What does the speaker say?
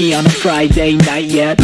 On a Friday night yet.